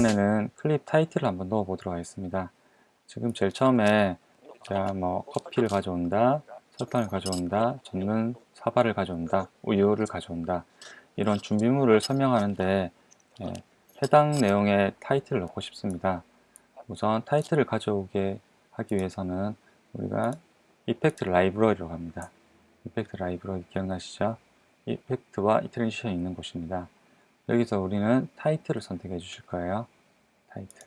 이번에는 클립 타이틀을 한번 넣어 보도록 하겠습니다. 지금 제일 처음에 자, 뭐 커피를 가져온다 설탕을 가져온다 젓는 사발을 가져온다 우유를 가져온다 이런 준비물을 설명하는데 예, 해당 내용의 타이틀을 넣고 싶습니다. 우선 타이틀을 가져오게 하기 위해서는 우리가 effect library로 갑니다. effect library 기억나시죠? effect와 이 transition이 있는 곳입니다 여기서 우리는 타이틀을 선택해 주실 거예요. 타이틀.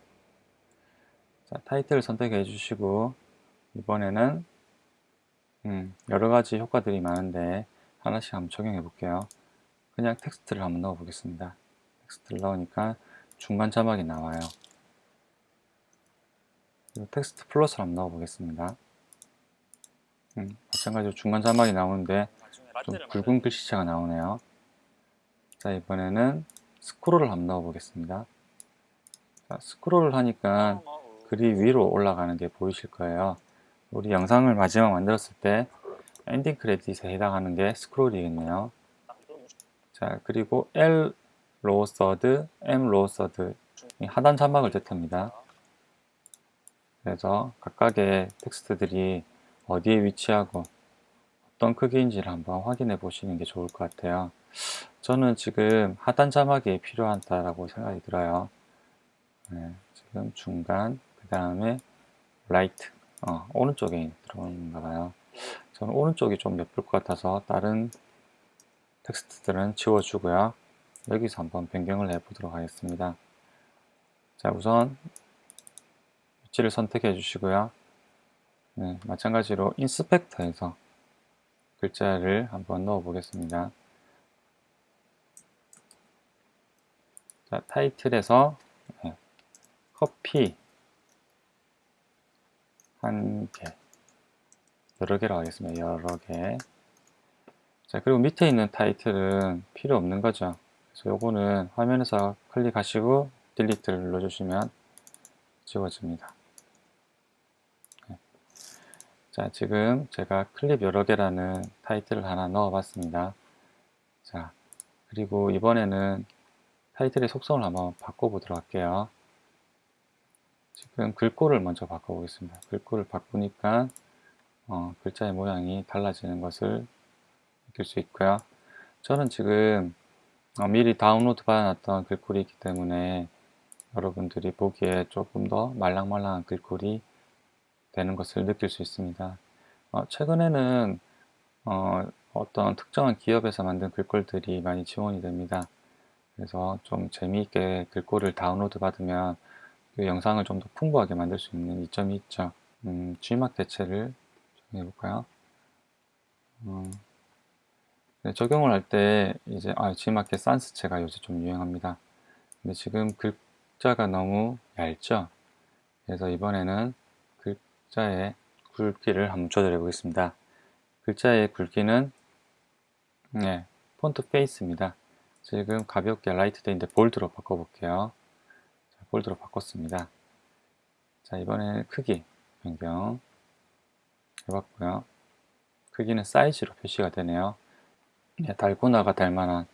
자, 타이틀을 선택해 주시고 이번에는 음, 여러 가지 효과들이 많은데 하나씩 한번 적용해 볼게요. 그냥 텍스트를 한번 넣어 보겠습니다. 텍스트를 넣으니까 중간 자막이 나와요. text plus를 한번 넣어 보겠습니다. 음, 마찬가지로 중간 자막이 나오는데 좀 굵은 글씨체가 나오네요. 자 이번에는 스크롤을 한번 넣어 보겠습니다. 자, 스크롤을 하니까 글이 위로 올라가는 게 보이실 거예요. 우리 영상을 마지막 만들었을 때 엔딩 크레딧에 해당하는 게 스크롤이겠네요. 자 그리고 L lower third, M lower third 하단 자막을 뜻합니다. 그래서 각각의 텍스트들이 어디에 위치하고 어떤 크기인지를 한번 확인해 보시는 게 좋을 것 같아요 저는 지금 하단 자막이 필요하다고 생각이 들어요. 네, 지금 중간 그 다음에 right 어, 오른쪽에 들어오는가 봐요. 저는 오른쪽이 좀 예쁠 것 같아서 다른 텍스트들은 지워주고요. 여기서 한번 변경을 해 보도록 하겠습니다. 자 우선 위치를 선택해 주시고요. 네, 마찬가지로 인스펙터에서 글자를 한번 넣어 보겠습니다 자, 타이틀에서 네, 커피 한 개, 여러 개로 하겠습니다. 여러 개. 자, 그리고 밑에 있는 타이틀은 필요 없는 거죠. 그래서 요거는 화면에서 클릭하시고 딜리트를 눌러주시면 지워집니다. 네. 자, 지금 제가 클립 여러 개라는 타이틀을 하나 넣어 봤습니다. 자, 그리고 이번에는 타이틀의 속성을 한번 바꿔보도록 할게요. 지금 글꼴을 먼저 바꿔보겠습니다. 글꼴을 바꾸니까 어, 글자의 모양이 달라지는 것을 느낄 수 있고요. 저는 지금 어, 미리 다운로드 받아놨던 글꼴이 있기 때문에 여러분들이 보기에 조금 더 말랑말랑한 글꼴이 되는 것을 느낄 수 있습니다. 어, 최근에는 어, 어떤 특정한 기업에서 만든 글꼴들이 많이 지원이 됩니다. 그래서 좀 재미있게 글꼴을 다운로드 받으면 그 영상을 좀 더 풍부하게 만들 수 있는 이점이 있죠. 음, G막 대체를 적용해 볼까요? 음, 네, 적용을 할 때 이제 아, G마켓 산스체가 요새 좀 유행합니다. 근데 지금 글자가 너무 얇죠? 그래서 이번에는 글자의 굵기를 한번 조절해 보겠습니다. 글자의 굵기는 네, font face입니다. 지금 가볍게 light 체인데 bold로 바꿔볼게요. 자, bold로 바꿨습니다. 자 이번에 크기 변경 해봤고요. 크기는 사이즈로 표시가 되네요. 네, 달고나가 달 만한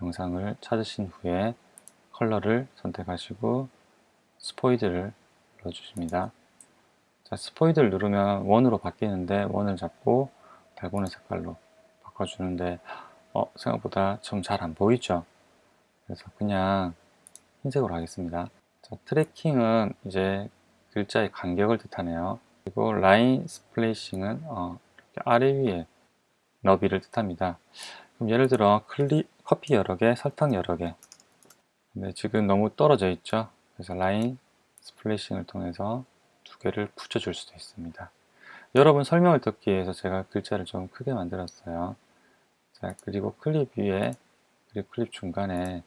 영상을 찾으신 후에 컬러를 선택하시고 스포이드를 눌러주십니다. 자, 스포이드를 누르면 원으로 바뀌는데 원을 잡고 달고나 색깔로 바꿔주는데 어, 생각보다 좀 잘 안 보이죠? 그래서 그냥 흰색으로 하겠습니다. 자, tracking은 이제 글자의 간격을 뜻하네요. 그리고 line spacing은 어, 아래 위에 너비를 뜻합니다. 그럼 예를 들어 클리, 커피 여러 개, 설탕 여러 개. 근데 지금 너무 떨어져 있죠? 그래서 line spacing을 통해서 두 개를 붙여줄 수도 있습니다. 여러분 설명을 듣기 위해서 제가 글자를 좀 크게 만들었어요 자 그리고 클립 위에 그리고 클립 중간에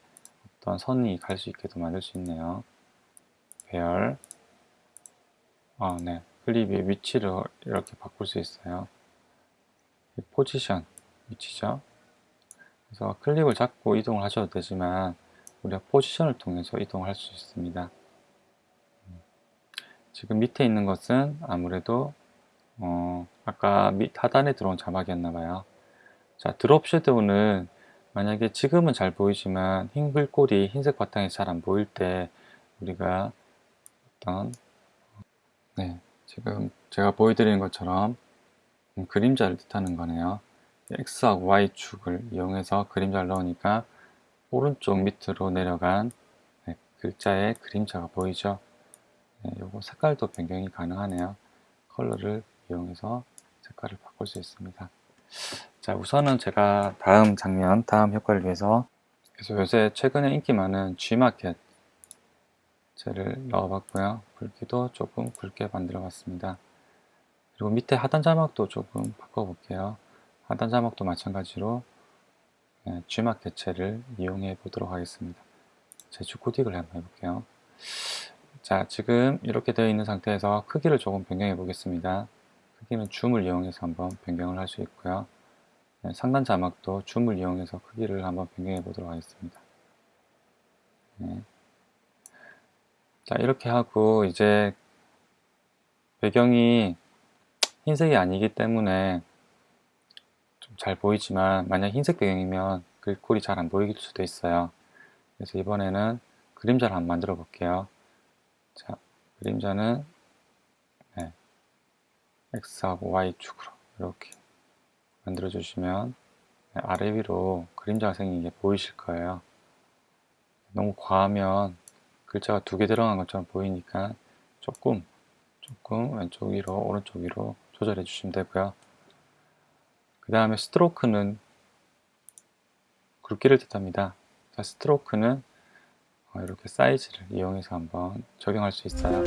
어떤 선이 갈 수 있게도 만들 수 있네요. 배열. 어, 네. 클립의 위치를 이렇게 바꿀 수 있어요. 포지션 위치죠? 그래서 클립을 잡고 이동을 하셔도 되지만 우리가 포지션을 통해서 이동할 수 있습니다. 지금 밑에 있는 것은 아무래도 어, 아까 밑 하단에 들어온 자막이었나 봐요 자 드롭 섀도우는 만약에 지금은 잘 보이지만 흰 글꼴이 흰색 바탕에 잘안 보일 때 우리가 어떤 네 지금 제가 보여드리는 것처럼 음, 그림자를 뜻하는 거네요. X하고 Y축을 이용해서 그림자를 넣으니까 오른쪽 밑으로 내려간 네, 글자의 그림자가 보이죠? 네, 요거 색깔도 변경이 가능하네요. 컬러를 이용해서 색깔을 바꿀 수 있습니다 자 우선은 제가 다음 장면 다음 효과를 위해서 그래서 요새 최근에 인기 많은 G마켓 젤을 넣어봤고요. 굵기도 조금 굵게 만들어 봤습니다. 그리고 밑에 하단 자막도 조금 바꿔 볼게요. 하단 자막도 마찬가지로 네, G마켓 젤을 이용해 보도록 하겠습니다. 제주 코딩을 한번 해볼게요. 자 지금 이렇게 되어 있는 상태에서 크기를 조금 변경해 보겠습니다 크기는 줌을 이용해서 한번 변경을 할 수 있고요. 네, 상단 자막도 줌을 이용해서 크기를 한번 변경해 보도록 하겠습니다. 네. 자 이렇게 하고 이제 배경이 흰색이 아니기 때문에 좀 잘 보이지만 만약 흰색 배경이면 글꼴이 잘 안 보일 수도 있어요. 그래서 이번에는 그림자를 한번 만들어 볼게요. 자 그림자는 네, X하고 Y축으로 이렇게 만들어 주시면 네, 아래 위로 그림자가 생긴 게 보이실 거예요. 너무 과하면 글자가 두 개 들어간 것처럼 보이니까 조금 조금 왼쪽 위로 오른쪽 위로 조절해 주시면 되고요. 그 다음에 스트로크는 굵기를 뜻합니다. 자, 스트로크는 어, 이렇게 사이즈를 이용해서 한번 적용할 수 있어요